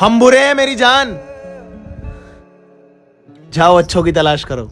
हम बुरे हैं मेरी जान। जाओ अच्छों की तलाश करो।